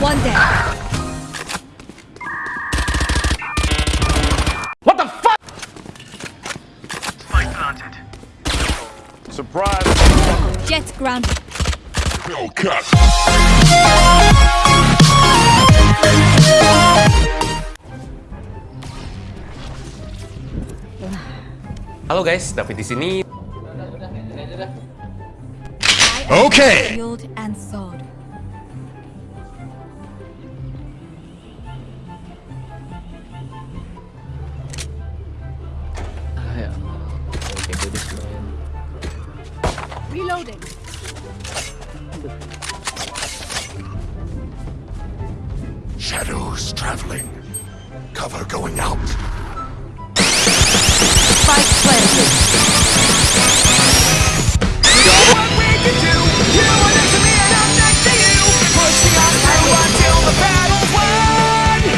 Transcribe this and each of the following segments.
One down. What the fuck? Spike planted. Surprise. Jett grounded. Hellcat. Halo guys, David di sini. Okay. Reloading. Shadows traveling. Cover going out. Spike planted.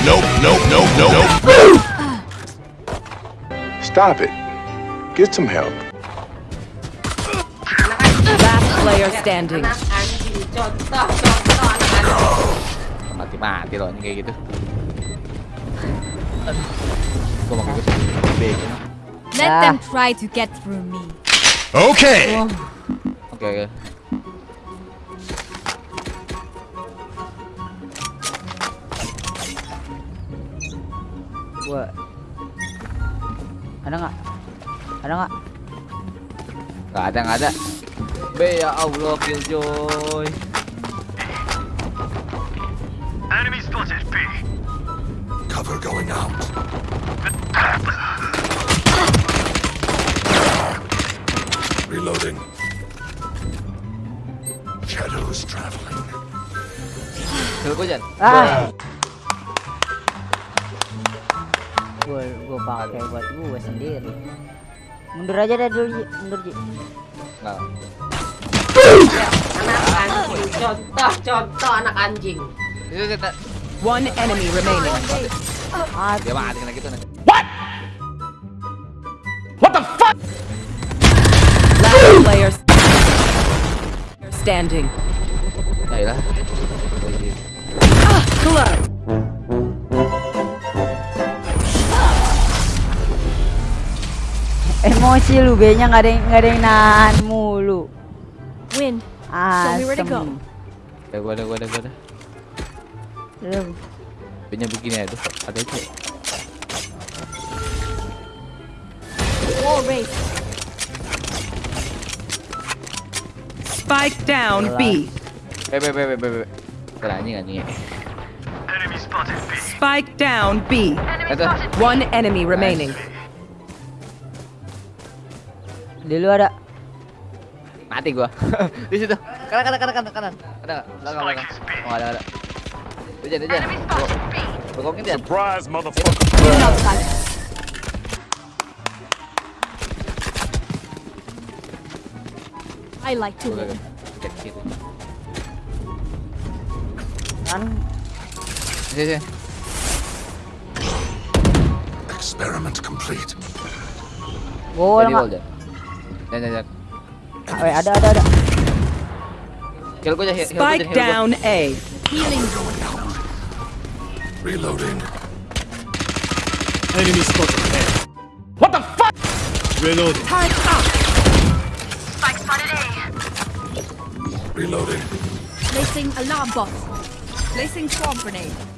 Nope, nope, nope, nope, nope. Stop it. Get some help. Player standing. anjing contoh contoh anak anjing Mati-mati loh ini kayak gitu. Mau ikut. Let Ah. them try to get through me. Okay. Oke, oke. Gua. Ada nggak? Ada nggak? Nggak ada, nggak ada. B ya Allah, killjoy. Enemy spotted. B. Cover going out. Reloading. Shadows traveling. Kill gua, Jan. Ah. Gua gua pakai buat gue sendiri. Mundur aja deh dulu, mundur Ji. Nggak. Anak anjing contoh contoh anak anjing One enemy remaining. Dia mati kena gitu nanti. What the fuck? last player standing. Iya. Club. Emosi lu B-nya nggak ada yang nggak ada yang nahan mulu. Win. Ah, Show me where to go. Ada gua, ada gua, ada gua, Punya begini ada, ada itu. Wall race. Spike down B. Eh, eh, eh, eh, eh. Spike down B. One enemy remaining. Dulu ada Mati gua. Di situ. Kanan, kanan, kanan, kanan, kanan. Ada nggak? Belakang, belakang. Oh, ada, ada. Ujan, ujan. Bokongin dia. Surprise, motherfucker. I like to kiri. Kan Sini, sini. Experiment complete. Jadi nggak? wall, Jan. Jan, Jan, Jan. Weh, ada ada ada. Heal gua aja, heal, heal gua aja, heal gua. down A. Healing. Reloading. Enemy spotted. What the fuck? Reloading. Time up. Spike spotted A. Reloading. Placing alarm bot. Placing swarm grenade.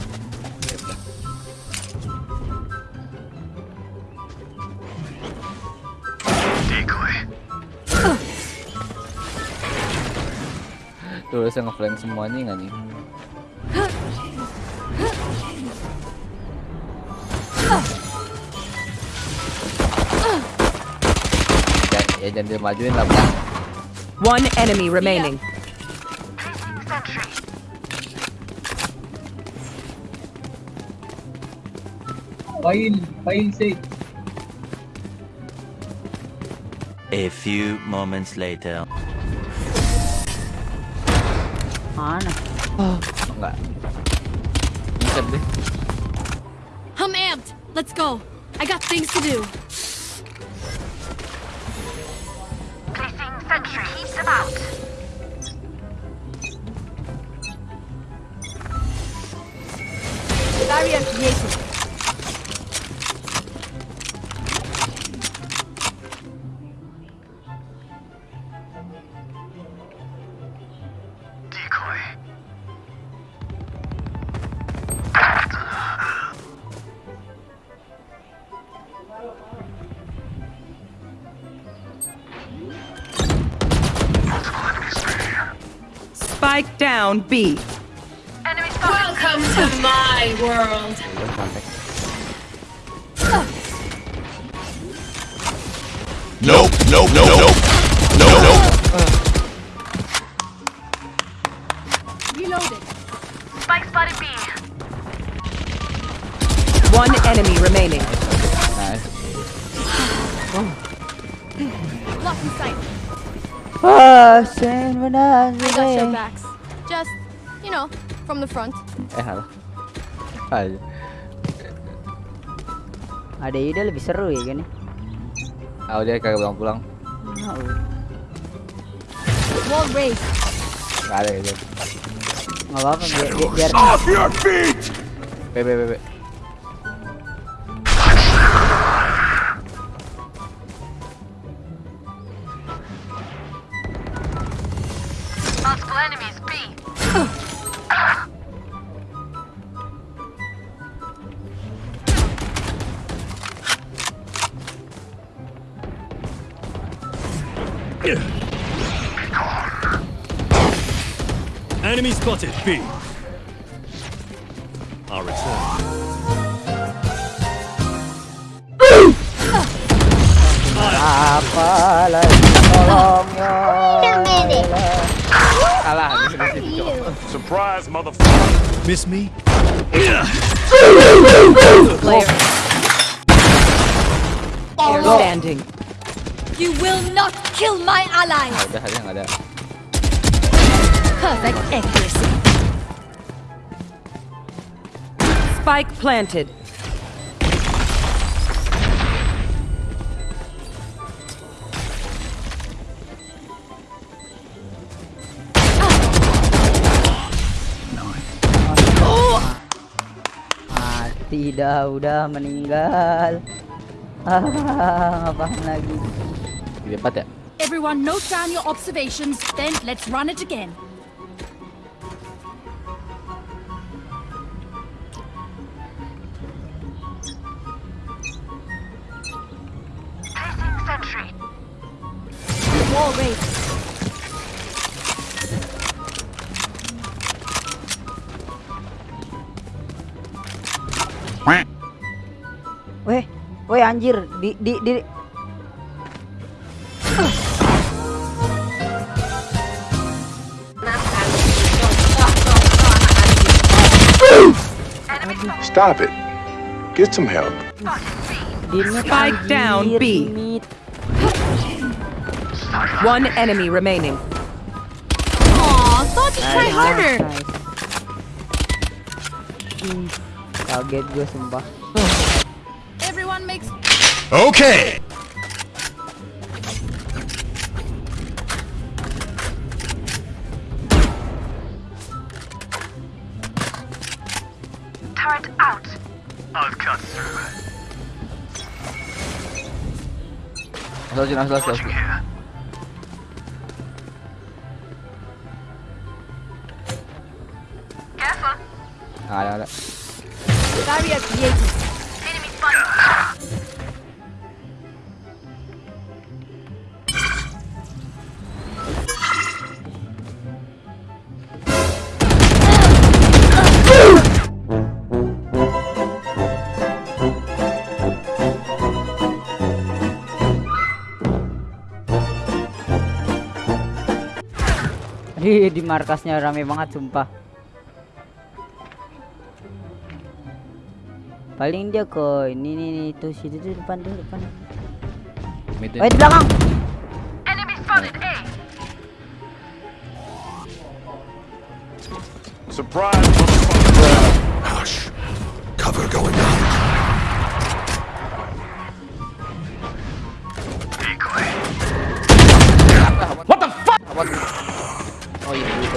Tuh, saya ngeflank semuanya nggak nih? Ya, ya jangan dia majuin lah, Bang. One enemy remaining. A few moments later. Mana? Enggak. Bukan deh. I'm amped. Let's go. I got things to do. Barrier created. Spike down B. Welcome to my world. Nope, nope, nope, nope. No, no. Reloaded. Spike spotted B. One enemy remaining. Nice. Lock in sight. Ah, sen benar I got your backs. Know, from the front. Eh. Aja. Ada ide lebih seru ya kan? Oh dia kagak pulang-pulang. Wall raised. Gak ada gitu. Nggak apa-apa biar Off your feet! B B B B. spotted B. I'll return. apa lagi tolong ya. Salah di sini sini. Cok. Surprise, motherfucker! Miss me? Player. Standing. You will not kill my allies. Udah ada nggak ada. Perfect accuracy. Spike planted. Mati dah udah meninggal. Ah, ngapain lagi? Di ya. Everyone note down your observations, then let's run it again. Anjir di di di Anak anjing. Contoh, contoh anak anjing. Stop it. Get some help. di Spike down, B. One enemy remaining. Aw, thought you'd try harder. nice. Kaget gue sumpah. Everyone makes Okay! Turret out. I'll cut through. Asal sini asal asal. Watching here. Careful. Nggak ada ada. barrier created. Di di markasnya rame banget sumpah. Paling dia ke ini nih nih tuh situ tuh depan tuh depan. Mid Oh di belakang. Enemy spotted A. Surprise, motherfucker! Hush. Cover going on.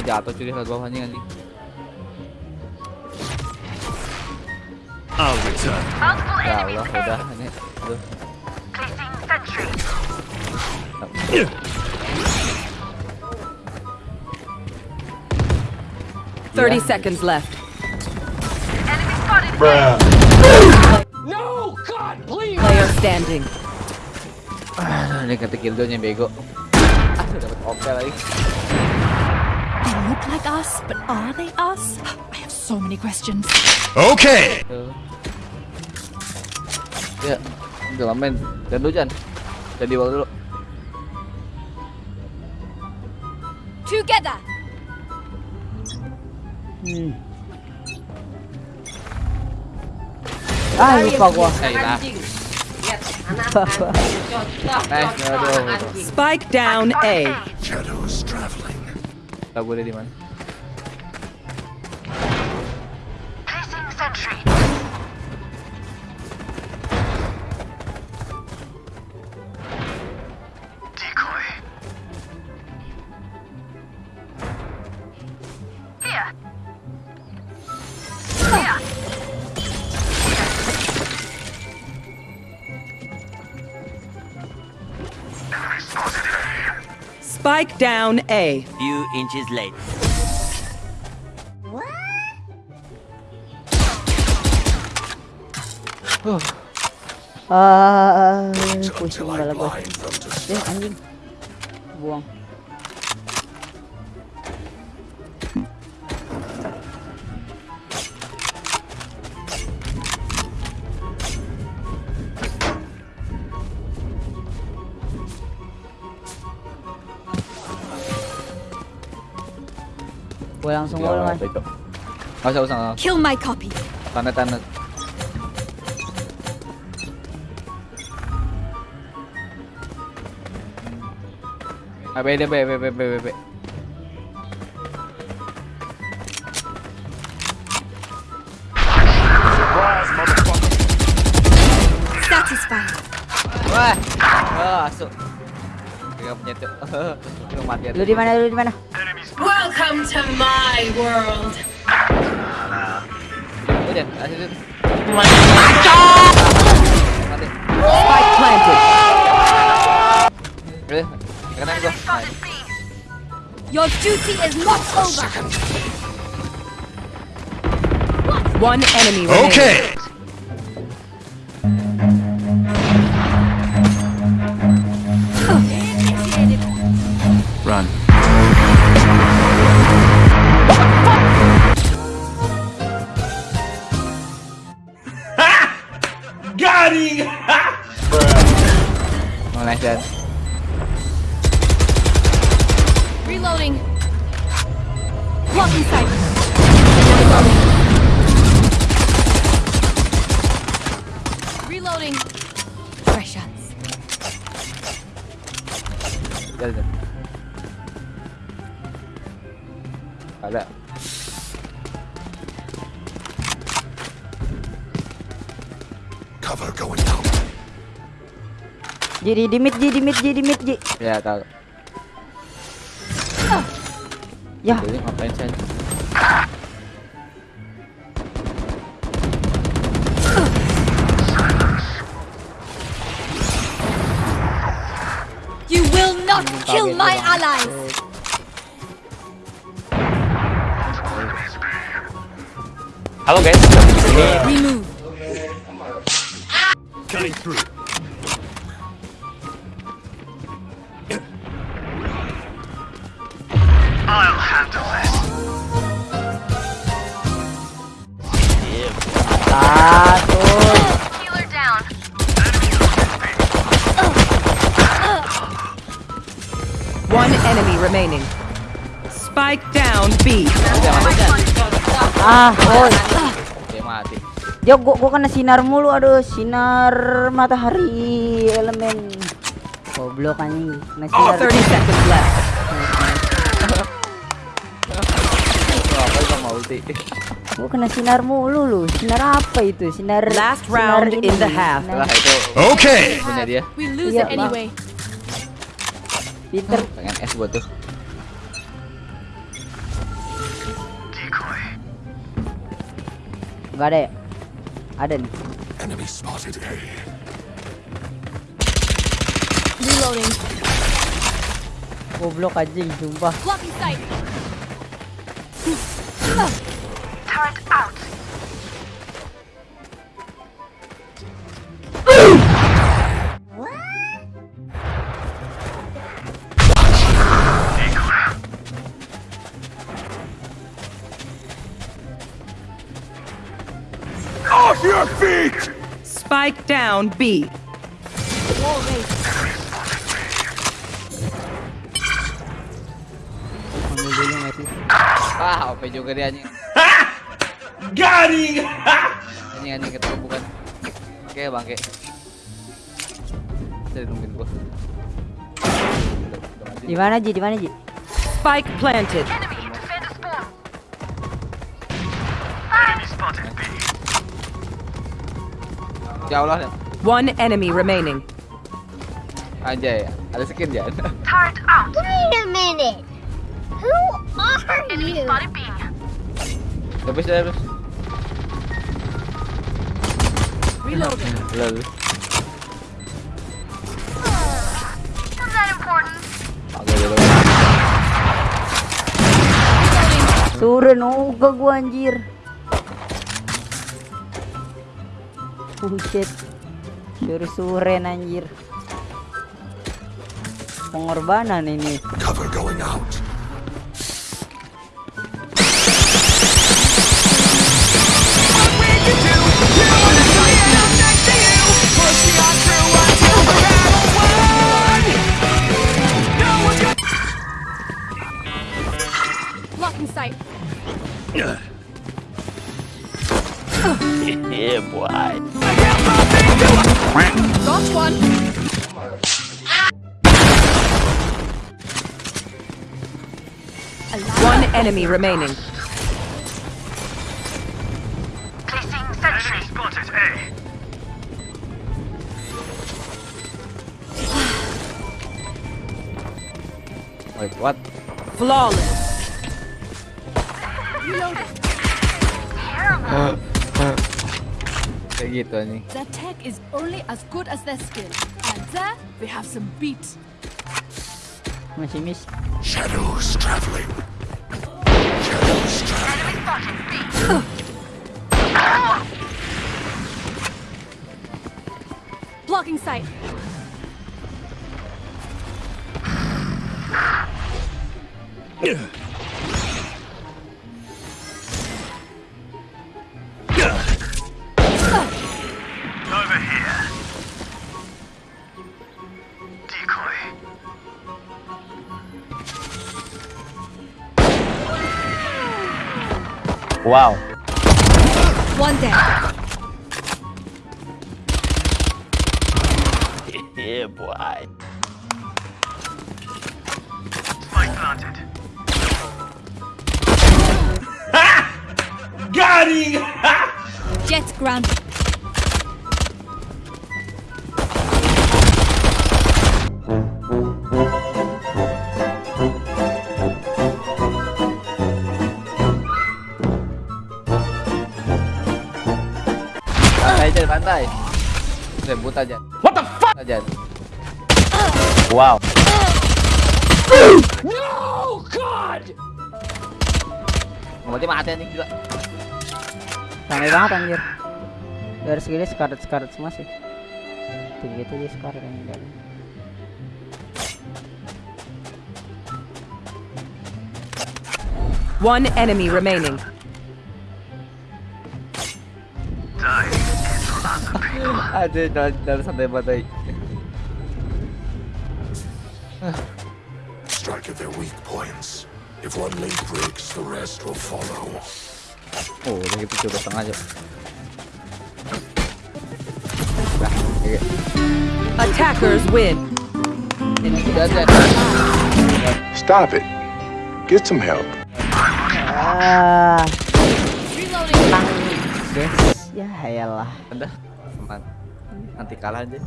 jatuh cuy lihat bawah anjing anjing. I'll return. Ya Allah, udah ini. Aduh. Thirty seconds left. No, God, please. Player standing. Ah, ini kata kildonya bego. Ah, dapat opel lagi. They look like us, but are they us? I have so many questions. Okay. Tuh. Ya, udah main. Dan dulu Jan. Jadi wall dulu. Together! Hmm. Ah, lupa gua. Eh, nah. Anjing. Lihat anak anjing. Contoh, Nice, contoh aduh. anjing. Spike down A. Shadows traveling. Takuri Diman. Spike down A. Few inches later. Ah, pusing kepala gua. Eh, anjing. Buang. Gue langsung iya, gue mas. Itu. Usah, usah. Kill my copy. Tanda tanda. Ah, be, be, be, be, be, be. Wah, oh, asuk. Dia punya tuh. Lu mati. Lu di mana? Lu di mana? Welcome to my world. Udah, asik itu. Mati. Spike planted. Udah, kanan gua. Nah, Your duty is not over. One enemy remaining. Okay. Cover going down. Jadi dimit, jadi dimit, jadi dimit, jadi. Ya tahu. Ya, Jadi ngapain saya? You will not kill my allies. Halo guys. Remove. Cutting through. Remaining. Spike down B. Ah, oi. Oke, mati. Dia gua, gua kena sinar mulu, aduh, sinar matahari elemen. Goblok anjing. Kena sinar. 30 seconds left. Oh? Gua kena sinar mulu lu. Sinar apa itu? Sinar Last sinar round ini, in the half. sinar- Lah itu Okay. punya dia. We lose Yeah, it anyway. Pinter. Pengen S gua tuh. Decoy. Enggak ada ya? Ada nih. Enemy spotted A. Reloading. Goblok anjing, sumpah. Blocking sight. Turret out. Spike down B. Ah, OP juga dia anjing. Got him! Anjing anjing ketemu bukan. Oke, bangke. Jadi nungguin gua. Di mana Ji? Di mana Ji? Spike planted. Enemy, Ya Allah. One enemy remaining. Anjay, ada skin ya. Turret out. Wait a minute. Who are Enemy you? spotted B. Habis ya, habis. Reloading. Lalu. Isn't that important? Oke, dulu. Gua anjir. Bullshit. Suruh suren anjir. Pengorbanan ini. Cover going out. boy. Got one. One enemy remaining. Placing sentry. spotted A. Eh? Wait, what? Flawless. Kayak gitu anjing. Their tech is only as good as their skill. And there we have some beat. Masih miss. Shadows traveling. Shadows traveling. Enemy spotted B. Blocking sight. Over Wow. One down. Yeah, boy. Spike planted. Got him! Jett grounded. Aja. What the fuck? Aja. Wow. No! God! Berarti mati anjing juga. Ramai banget anjir. Dari segini sekarat sekarat semua sih. Tuh gitu dia sekarat yang dalam. One enemy remaining. Aduh, dalam, dalam santai pantai. Strike at their weak points. If one link breaks, the rest will follow. Oh, udah gitu coba setengah aja. Nah, kayak Attackers win. ini udah ada. Stop it. Get some help. Ah, Reloading. guys. Ya elah. Udah, aman. Nanti kalah aja.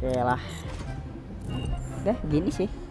Oke lah. Udah gini sih.